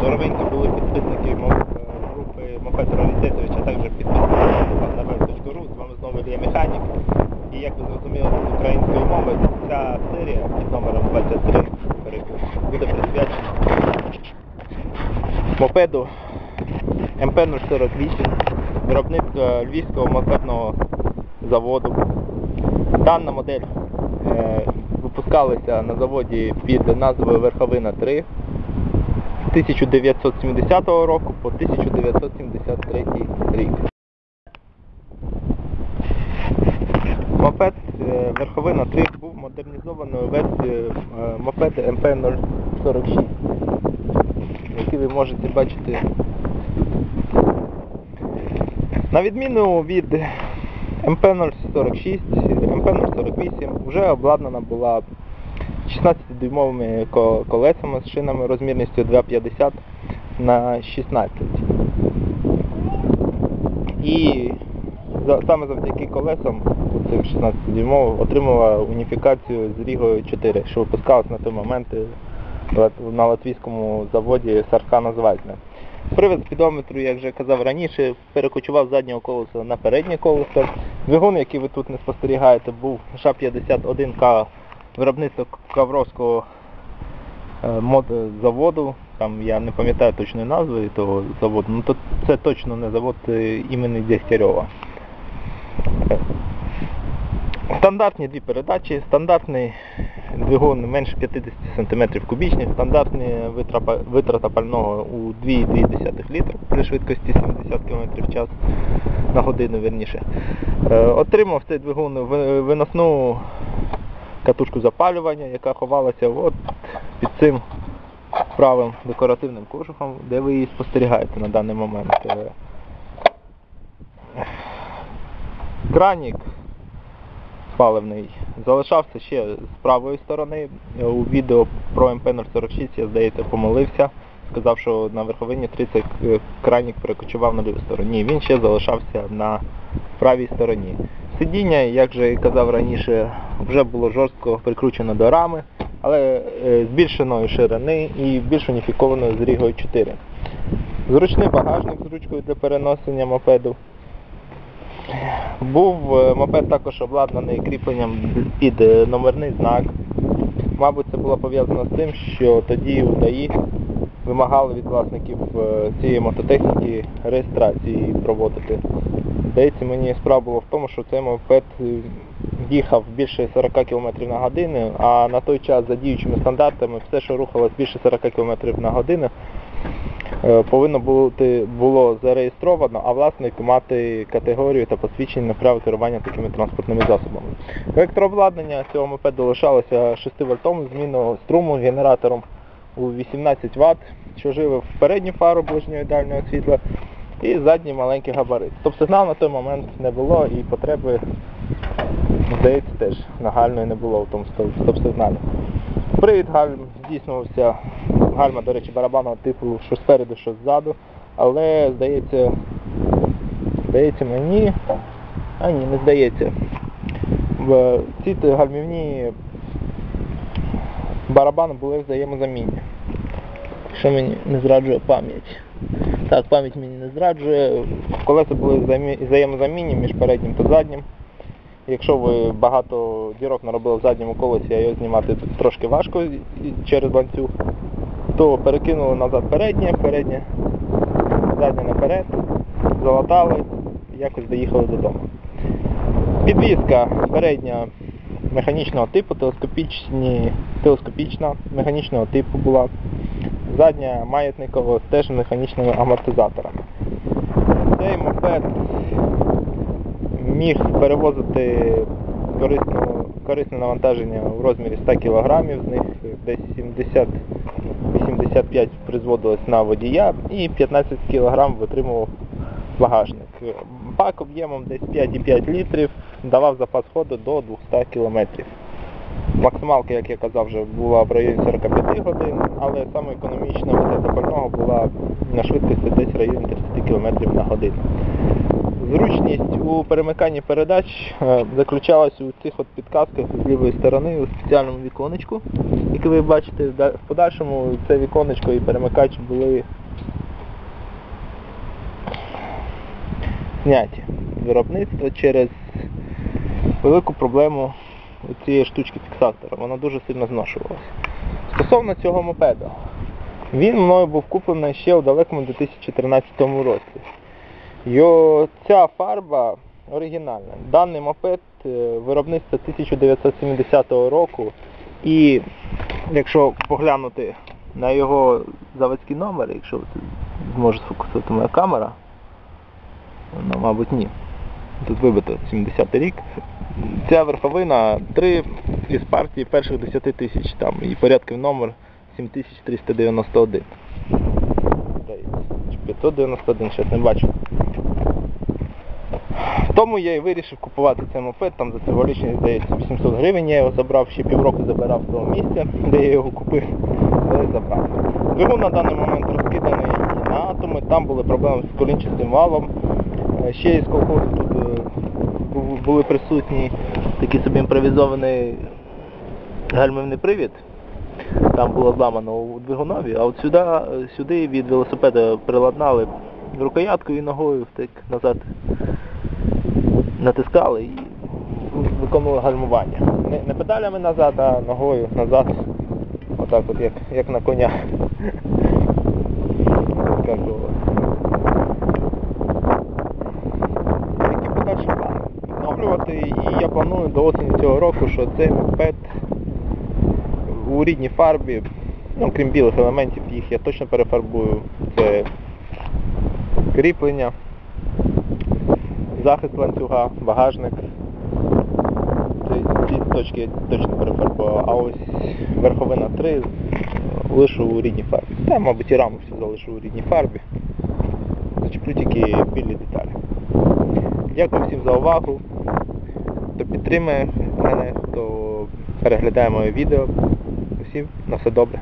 Здоровенькі були підписники е, групи Мопед Раритетович, а також підписники на З вами знову Ілля Механік. І як ви зрозуміли з української мови, ця серія під номером 23 буде присвячена мопеду МП-048, виробництва Львівського мопедного заводу. Дана модель е, випускалася на заводі під назвою Верховина 3 з 1970 року по 1973 рік. Мопед е, Верховина 3 був модернізованою версією е, мопеду МП-046, який ви можете бачити. На відміну від МП-046, МП-048 вже обладнана була 16-дюймовими колесами з шинами розмірністю 2,50 на 16. І саме завдяки колесам цим 16-дюймовим отримала уніфікацію з Рігою 4, що випускалось на той момент е, на латвійському заводі Саркана Звальтне. Привід спідометру, як вже казав раніше, перекочував заднього колеса на переднє колесо. Двигун, який ви тут не спостерігаєте, був ША-51К виробництва Кавровського е, заводу. Там я не пам'ятаю точної назви того заводу, ну то це точно не завод імені Дегтярьова. Е, Стандартні дві передачі, стандартний двигун менше 50 см кубічний, стандартна витрата пального у 2,2 літра при швидкості 70 км в час на годину верніше. Е, Отримав цей двигун виносну катушку запалювання, яка ховалася от під цим правим декоративним кожухом, де ви її спостерігаєте на даний момент. Е, Кранік паливний залишався ще з правої сторони. У відео про МП-046 я, здається, помилився. Сказав, що на верховині 30 е, кранік перекочував на ліву сторону. Ні, він ще залишався на правій стороні. Сидіння, як же і казав раніше, вже було жорстко прикручено до рами, але е, збільшеної ширини і більш уніфікованої з Рігою 4. Зручний багажник з ручкою для переносення мопеду. Був е, мопед також обладнаний кріпленням під е, номерний знак. Мабуть, це було пов'язано з тим, що тоді у ДАІ вимагали від власників цієї мототехніки реєстрації проводити. Здається, мені справа була в тому, що цей мопед е, їхав більше 40 км на годину, а на той час за діючими стандартами все, що рухалось більше 40 км на годину, е, повинно бути було зареєстровано, а власник мати категорію та посвідчення на право керування такими транспортними засобами. Електрообладнання цього мопеду лишалося 6 вольтовим змінного струму генератором у 18 Вт, що живив передню фару ближнього і дальнього світла і задній маленький габарит. Стоп-сигнал на той момент не було і потреби, здається, теж нагальної не було в тому стоп- стоп-сигналі. Привід гальм здійснювався, гальма, до речі, барабанного типу, що спереду, що ззаду, але здається, здається мені, а ні, не здається. В ці гальмівні барабани були взаємозамінні. Якщо мені не зраджує пам'ять. Так, пам'ять мені не зраджує. Колеса були взаємозамінні між переднім та заднім. Якщо ви багато дірок наробили в задньому колесі, а його знімати трошки важко через ланцюг, то перекинули назад переднє, переднє, заднє наперед, залатали, якось доїхали додому. Підвізка передня механічного типу, телескопічні, телескопічна механічного типу була. Задня маятникова теж механічними амортизаторами. Цей мопед міг перевозити корисне навантаження в розмірі 100 кг, з них десь 70-85 призводилось на водія і 15 кг витримував багажник. Бак об'ємом десь 5,5 літрів давав запас ходу до 200 км. Максималка, як я казав, вже була в районі 45 годин, але саме економічна витрата пального була на швидкості десь в районі 30 км на годину. Зручність у перемиканні передач е, заключалась у цих от підказках з лівої сторони у спеціальному віконечку, яке ви бачите. В подальшому це віконечко і перемикач були зняті з виробництва через велику проблему цієї штучки фіксатора. Вона дуже сильно зношувалася. Стосовно цього мопеда, він мною був куплений ще у далекому 2013 році. Йо, ця фарба оригінальна. Даний мопед е, виробництва 1970 року і якщо поглянути на його заводський номер, якщо зможе сфокусувати моя камера, ну, мабуть, ні. Тут вибито 70 рік. Ця верховина 3 із партії перших 10 тисяч там і порядків номер 7391. 591, щось не бачу. Тому я і вирішив купувати цей мопед, там за символічні, здається, 800 гривень я його забрав, ще півроку забирав з того місця, де я його купив, але забрав. Двигун на даний момент розкиданий на атоми, там були проблеми з колінчастим валом. Е, Ще із колхозу тут е, були присутні такий собі імпровізований гальмівний привід. Там було зламано у двигунові, а от сюди, сюди від велосипеда приладнали рукояткою і ногою так назад натискали і виконували гальмування. Не, не педалями назад, а ногою назад. Отак от як, як на коня. Відновлювати і я планую до осені цього року, що цей мопед у рідній фарбі, ну крім білих елементів, їх я точно перефарбую. Це кріплення, захист ланцюга, багажник. Ці точки я точно перефарбував. А ось верховина 3 лишу у рідній фарбі. Та, мабуть, і раму всю залишу у рідній фарбі. Зачеплю тільки білі деталі. Дякую всім за увагу. Хто підтримує мене, хто переглядає моє відео. Усім на все добре.